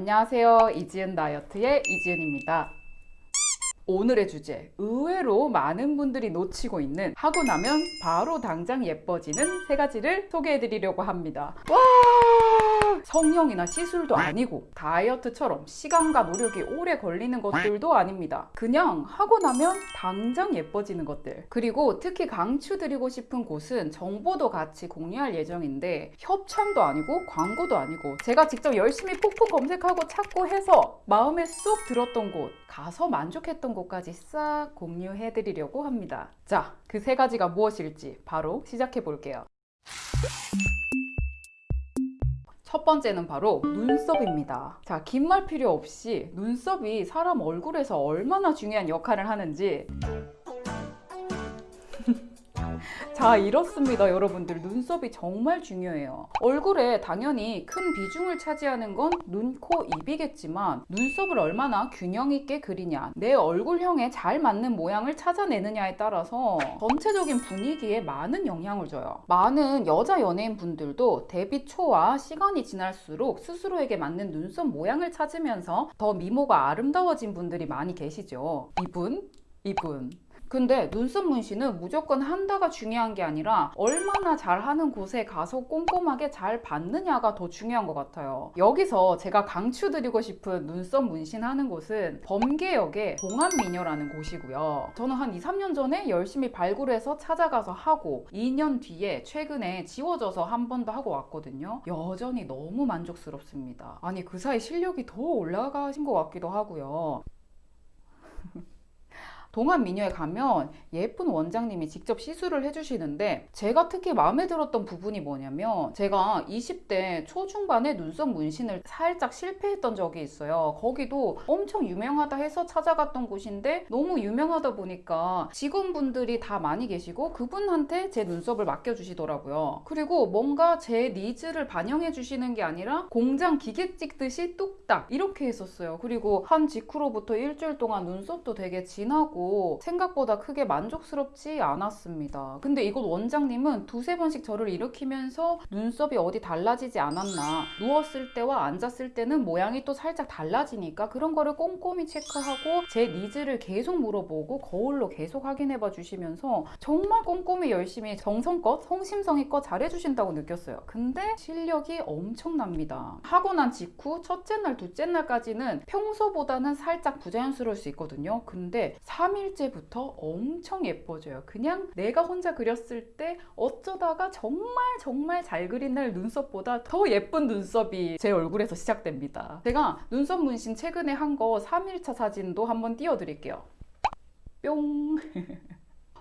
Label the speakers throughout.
Speaker 1: 안녕하세요. 이지은 다이어트의 이지은입니다. 오늘의 주제 의외로 많은 분들이 놓치고 있는 하고 나면 바로 당장 예뻐지는 세 가지를 소개해 드리려고 합니다 와 성형이나 시술도 아니고 다이어트처럼 시간과 노력이 오래 걸리는 것들도 아닙니다 그냥 하고 나면 당장 예뻐지는 것들 그리고 특히 강추드리고 싶은 곳은 정보도 같이 공유할 예정인데 협찬도 아니고 광고도 아니고 제가 직접 열심히 폭폭 검색하고 찾고 해서 마음에 쏙 들었던 곳 가서 만족했던 곳까지 싹 공유해 드리려고 합니다. 자, 그 세 가지가 무엇일지 바로 시작해 볼게요. 첫 번째는 바로 눈썹입니다. 자, 긴 말 필요 없이 눈썹이 사람 얼굴에서 얼마나 중요한 역할을 하는지 자 이렇습니다 여러분들. 눈썹이 정말 중요해요. 얼굴에 당연히 큰 비중을 차지하는 건 눈, 코, 입이겠지만 눈썹을 얼마나 균형 있게 그리냐 내 얼굴형에 잘 맞는 모양을 찾아내느냐에 따라서 전체적인 분위기에 많은 영향을 줘요. 많은 여자 연예인 분들도 데뷔 초와 시간이 지날수록 스스로에게 맞는 눈썹 모양을 찾으면서 더 미모가 아름다워진 분들이 많이 계시죠. 이분 이분 근데 눈썹 문신은 무조건 한다가 중요한 게 아니라 얼마나 잘하는 곳에 가서 꼼꼼하게 잘 받느냐가 더 중요한 것 같아요. 여기서 제가 강추드리고 싶은 눈썹 문신하는 곳은 범계역의 동안미녀라는 곳이고요. 저는 한 2, 3년 전에 열심히 발굴해서 찾아가서 하고 2년 뒤에 최근에 지워져서 한 번 더 하고 왔거든요. 여전히 너무 만족스럽습니다. 아니 그 사이 실력이 더 올라가신 것 같기도 하고요. 동안미녀에 가면 예쁜 원장님이 직접 시술을 해주시는데 제가 특히 마음에 들었던 부분이 뭐냐면 제가 20대 초중반에 눈썹 문신을 살짝 실패했던 적이 있어요. 거기도 엄청 유명하다 해서 찾아갔던 곳인데 너무 유명하다 보니까 직원분들이 다 많이 계시고 그분한테 제 눈썹을 맡겨주시더라고요. 그리고 뭔가 제 needs를 반영해 주시는 게 아니라 공장 기계 찍듯이 뚝딱 이렇게 했었어요. 그리고 한 직후로부터 일주일 동안 눈썹도 되게 진하고 하고 생각보다 크게 만족스럽지 않았습니다. 근데 이곳 원장님은 두세 번씩 저를 일으키면서 눈썹이 어디 달라지지 않았나 누웠을 때와 앉았을 때는 모양이 또 살짝 달라지니까 그런 거를 꼼꼼히 체크하고 제 needs를 계속 물어보고 거울로 계속 확인해 봐 주시면서 정말 꼼꼼히 열심히 정성껏 성심성의껏 잘해주신다고 느꼈어요. 근데 실력이 엄청납니다. 하고 난 직후 첫째 날, 둘째 날까지는 평소보다는 살짝 부자연스러울 수 있거든요. 근데 3 일째부터 엄청 예뻐져요. 그냥 내가 혼자 그렸을 때 어쩌다가 정말 정말 잘 그린 날 눈썹보다 더 예쁜 눈썹이 제 얼굴에서 시작됩니다. 제가 눈썹 문신 최근에 한 거 3일차 사진도 한번 띄워드릴게요. 뿅!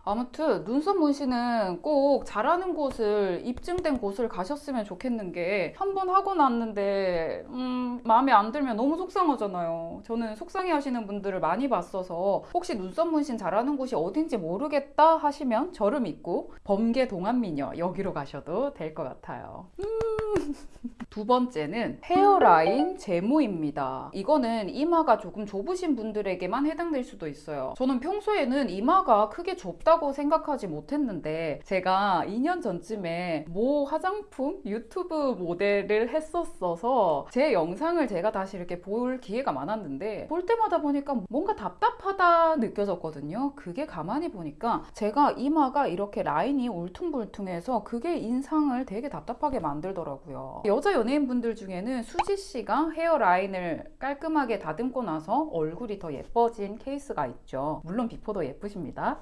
Speaker 1: 아무튼 눈썹 문신은 꼭 잘하는 곳을 입증된 곳을 가셨으면 좋겠는 게 한 번 하고 났는데 음, 마음에 안 들면 너무 속상하잖아요 저는 속상해 하시는 분들을 많이 봤어서 혹시 눈썹 문신 잘하는 곳이 어딘지 모르겠다 하시면 저를 믿고 범계 동안미녀 여기로 가셔도 될 것 같아요 음. 두 번째는 헤어라인 제모입니다. 이거는 이마가 조금 좁으신 분들에게만 해당될 수도 있어요. 저는 평소에는 이마가 크게 좁다고 생각하지 못했는데 제가 2년 전쯤에 모 화장품 유튜브 모델을 했었어서 제 영상을 제가 다시 이렇게 볼 기회가 많았는데 볼 때마다 보니까 뭔가 답답하다 느껴졌거든요. 그게 가만히 보니까 제가 이마가 이렇게 라인이 울퉁불퉁해서 그게 인상을 되게 답답하게 만들더라고요 여자 연예인분들 중에는 수지 씨가 hairline을 깔끔하게 다듬고 나서 얼굴이 더 예뻐진 케이스가 있죠. 물론 before도 예쁘십니다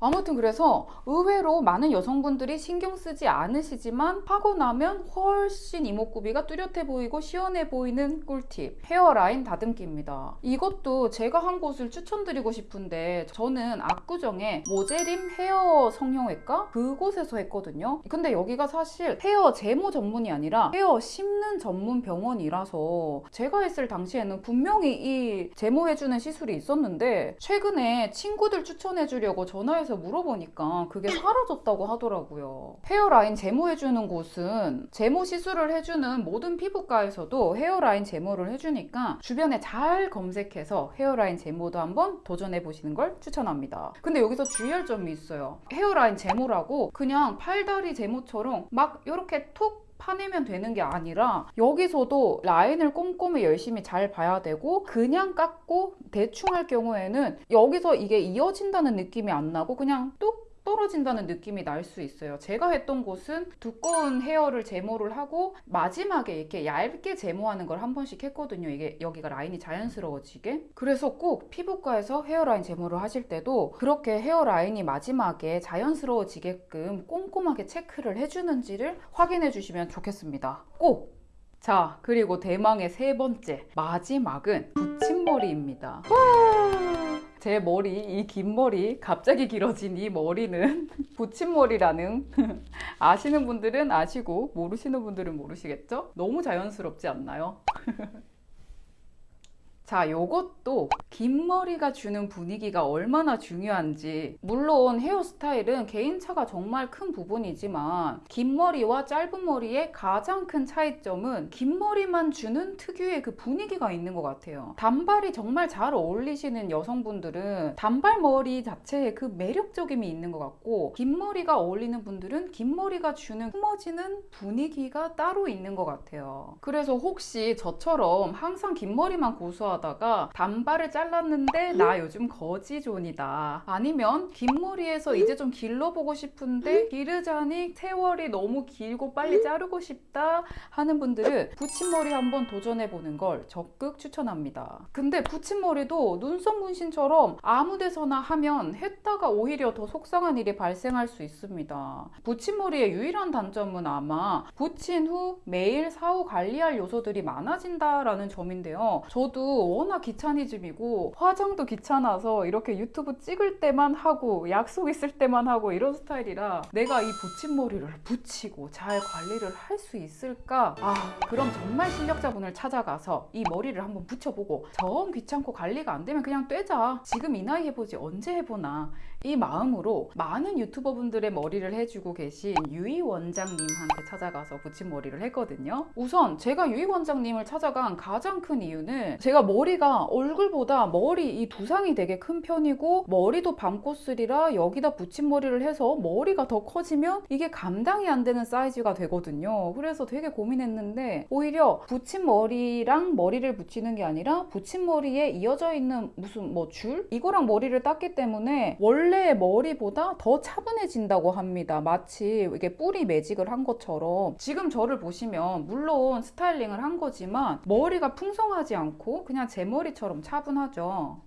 Speaker 1: 아무튼 그래서 의외로 많은 여성분들이 신경 쓰지 않으시지만 하고 나면 훨씬 이목구비가 뚜렷해 보이고 시원해 보이는 꿀팁 hairline 다듬기입니다. 이것도 제가 한 곳을 추천드리고 싶은데 저는 압구정에 모제림 헤어 성형외과 그곳에서 했거든요. 근데 여기가 사실 헤어 제모 전문이 아니라 헤어 심 는 전문 병원이라서 제가 했을 당시에는 분명히 이 제모해주는 시술이 있었는데 최근에 친구들 추천해 주려고 전화해 회사에서 물어보니까 그게 사라졌다고 하더라고요. 헤어라인 제모해주는 곳은 제모 시술을 해주는 모든 피부과에서도 헤어라인 제모를 해주니까 주변에 잘 검색해서 헤어라인 제모도 한번 도전해 보시는 걸 추천합니다. 근데 여기서 주의할 점이 있어요. 헤어라인 제모라고 그냥 팔다리 제모처럼 막 이렇게 톡 파내면 되는 게 아니라 여기서도 라인을 꼼꼼히 열심히 잘 봐야 되고 그냥 깎고 대충 할 경우에는 여기서 이게 이어진다는 느낌이 안 나고 그냥 뚝 떨어진다는 느낌이 날 수 있어요. 제가 했던 곳은 두꺼운 헤어를 제모를 하고 마지막에 이렇게 얇게 제모하는 걸 한 번씩 했거든요. 이게 여기가 라인이 자연스러워지게. 그래서 꼭 피부과에서 헤어라인 제모를 하실 때도 그렇게 헤어라인이 마지막에 자연스러워지게끔 꼼꼼하게 체크를 해주는지를 확인해 주시면 좋겠습니다. 꼭! 자, 그리고 대망의 세 번째. 마지막은 붙임머리입니다. 제 머리, 이 긴 머리, 갑자기 길어진 이 머리는 붙임머리라는 아시는 분들은 아시고 모르시는 분들은 모르시겠죠? 너무 자연스럽지 않나요? 자, 요것도 긴 머리가 주는 분위기가 얼마나 중요한지. 물론 헤어스타일은 개인차가 정말 큰 부분이지만, 긴 머리와 짧은 머리의 가장 큰 차이점은 긴 머리만 주는 특유의 그 분위기가 있는 것 같아요. 단발이 정말 잘 어울리시는 여성분들은 단발 머리 자체에 그 매력적임이 있는 것 같고, 긴 머리가 어울리는 분들은 긴 머리가 주는 품어지는 분위기가 따로 있는 것 같아요. 그래서 혹시 저처럼 항상 긴 머리만 고수하 다가 단발을 잘랐는데 나 요즘 거지존이다. 아니면 긴 머리에서 이제 좀 길러보고 싶은데 기르자니 세월이 너무 길고 빨리 자르고 싶다 하는 분들은 붙임머리 한번 도전해보는 걸 적극 추천합니다. 근데 붙임머리도 눈썹 문신처럼 아무 데서나 하면 했다가 오히려 더 속상한 일이 발생할 수 있습니다. 붙임머리의 유일한 단점은 아마 붙인 후 매일 사후 관리할 요소들이 많아진다라는 점인데요. 저도 워낙 귀차니즘이고 화장도 귀찮아서 이렇게 유튜브 찍을 때만 하고 약속 있을 때만 하고 이런 스타일이라 내가 이 붙임머리를 붙이고 잘 관리를 할 수 있을까? 아 그럼 정말 실력자분을 찾아가서 이 머리를 한번 붙여보고 정 귀찮고 관리가 안 되면 그냥 떼자. 지금 이 나이 해보지 언제 해보나. 이 마음으로 많은 유튜버분들의 머리를 해주고 계신 유희 원장님한테 찾아가서 붙임머리를 했거든요. 우선 제가 유희 원장님을 찾아간 가장 큰 이유는 제가 머리가 얼굴보다 머리 이 두상이 되게 큰 편이고 머리도 밤코스리라 여기다 붙임머리를 해서 머리가 더 커지면 이게 감당이 안 되는 사이즈가 되거든요. 그래서 되게 고민했는데 오히려 붙임머리랑 머리를 붙이는 게 아니라 붙임머리에 이어져 있는 무슨 뭐 줄? 이거랑 머리를 땄기 때문에 원래 의 머리보다 더 차분해진다고 합니다. 마치 이게 뿌리 매직을 한 것처럼 지금 저를 보시면 물론 스타일링을 한 거지만 머리가 풍성하지 않고 그냥 제 머리처럼 차분하죠.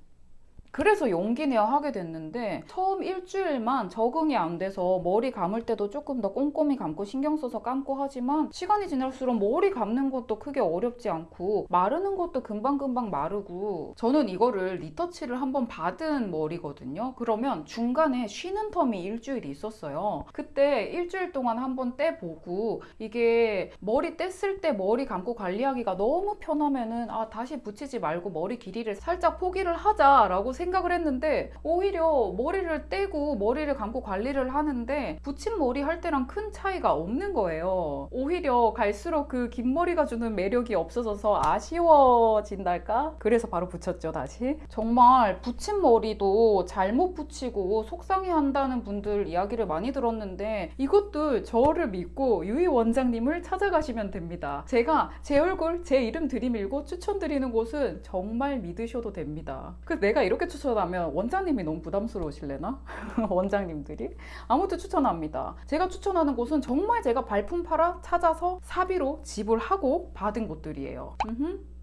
Speaker 1: 그래서 용기 내어 하게 됐는데 처음 일주일만 적응이 안 돼서 머리 감을 때도 조금 더 꼼꼼히 감고 신경 써서 감고 하지만 시간이 지날수록 머리 감는 것도 크게 어렵지 않고 마르는 것도 금방금방 마르고 저는 이거를 리터치를 한번 받은 머리거든요. 그러면 중간에 쉬는 텀이 일주일이 있었어요. 그때 일주일 동안 한번 떼보고 이게 머리 뗐을 때 머리 감고 관리하기가 너무 편하면은 아 다시 붙이지 말고 머리 길이를 살짝 포기를 하자라고 생각 을 했는데 오히려 머리를 떼고 머리를 감고 관리를 하는데 붙인 머리 할 때랑 큰 차이가 없는 거예요. 오히려 갈수록 그 긴 머리가 주는 매력이 없어져서 아쉬워진달까? 그래서 바로 붙였죠, 다시. 정말 붙인 머리도 잘못 붙이고 속상해 한다는 분들 이야기를 많이 들었는데 이것도 저를 믿고 유희 원장님을 찾아가시면 됩니다. 제가 제 얼굴, 제 이름 들이밀고 추천드리는 곳은 정말 믿으셔도 됩니다. 그 내가 이렇게 추천하면 원장님이 너무 부담스러우실래나? 원장님들이? 아무튼 추천합니다. 제가 추천하는 곳은 정말 제가 발품 팔아 찾아서 사비로 지불하고 받은 곳들이에요.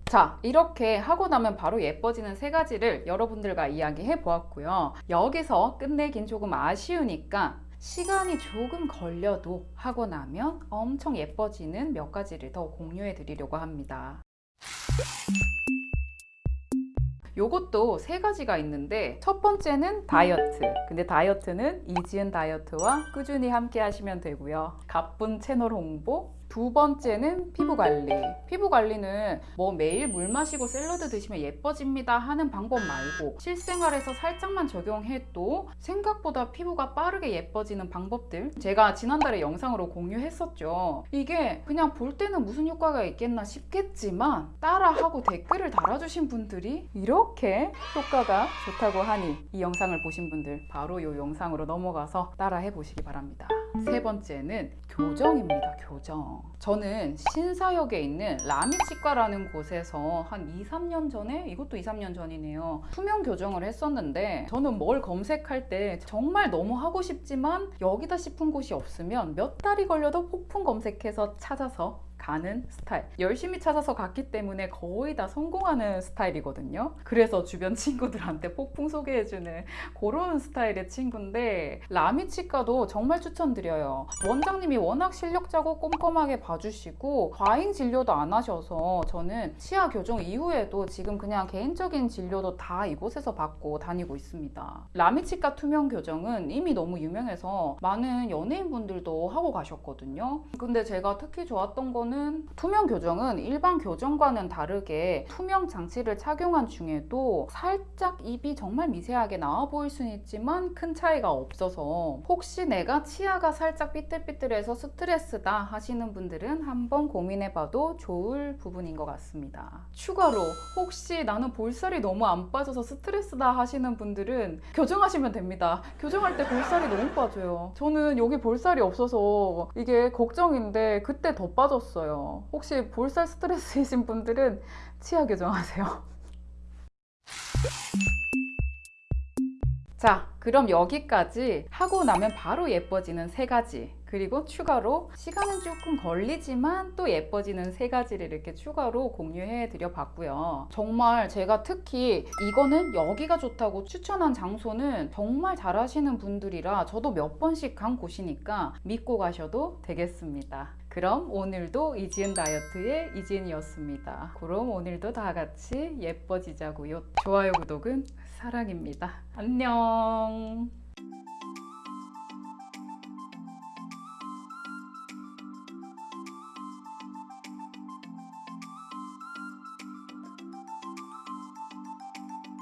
Speaker 1: 자, 이렇게 하고 나면 바로 예뻐지는 세 가지를 여러분들과 이야기해 보았고요. 여기서 끝내긴 조금 아쉬우니까 시간이 조금 걸려도 하고 나면 엄청 예뻐지는 몇 가지를 더 공유해 드리려고 합니다. 요것도 세 가지가 있는데 첫 번째는 다이어트. 근데 다이어트는 이지은 다이어트와 꾸준히 함께 하시면 되고요. 가쁜 채널 홍보 두 번째는 피부 관리. 피부 관리는 뭐 매일 물 마시고 샐러드 드시면 예뻐집니다 하는 방법 말고 실생활에서 살짝만 적용해도 생각보다 피부가 빠르게 예뻐지는 방법들 제가 지난달에 영상으로 공유했었죠. 이게 그냥 볼 때는 무슨 효과가 있겠나 싶겠지만 따라하고 댓글을 달아주신 분들이 이렇게 효과가 좋다고 하니 이 영상을 보신 분들 바로 이 영상으로 넘어가서 따라해 보시기 바랍니다. 세 번째는 교정입니다. 교정. 저는 신사역에 있는 라미치과라는 곳에서 한 2, 3년 전에 이것도 2, 3년 전이네요. 투명 교정을 했었는데 저는 뭘 검색할 때 정말 너무 하고 싶지만 여기다 싶은 곳이 없으면 몇 달이 걸려도 폭풍 검색해서 찾아서 가는 스타일. 열심히 찾아서 갔기 때문에 거의 다 성공하는 스타일이거든요. 그래서 주변 친구들한테 폭풍 소개해주는 그런 스타일의 친구인데 라미 치과도 정말 추천드려요. 원장님이 워낙 실력자고 꼼꼼하게 봐주시고 과잉 진료도 안 하셔서 저는 치아 교정 이후에도 지금 그냥 개인적인 진료도 다 이곳에서 받고 다니고 있습니다. 라미치과 투명 교정은 이미 너무 유명해서 많은 연예인분들도 하고 가셨거든요. 근데 제가 특히 좋았던 거는 투명 교정은 일반 교정과는 다르게 투명 장치를 착용한 중에도 살짝 입이 정말 미세하게 나와 보일 수는 있지만 큰 차이가 없어서 혹시 내가 치아가 살짝 삐뚤삐뚤해서 스트레스다 하시는 분들은 한번 고민해봐도 좋을 부분인 것 같습니다. 추가로 혹시 나는 볼살이 너무 안 빠져서 스트레스다 하시는 분들은 교정하시면 됩니다. 교정할 때 볼살이 너무 빠져요. 저는 여기 볼살이 없어서 이게 걱정인데 그때 더 빠졌 어요. 혹시 볼살 스트레스이신 분들은 치아 교정하세요. 자, 그럼 여기까지 하고 나면 바로 예뻐지는 세 가지. 그리고 추가로 시간은 조금 걸리지만 또 예뻐지는 세 가지를 이렇게 추가로 공유해 드려 봤고요. 정말 제가 특히 이거는 여기가 좋다고 추천한 장소는 정말 잘 하시는 분들이라 저도 몇 번씩 간 곳이니까 믿고 가셔도 되겠습니다. 그럼 오늘도 이지은 다이어트의 이지은이었습니다. 그럼 오늘도 다 같이 예뻐지자고요. 좋아요, 구독은 사랑입니다. 안녕.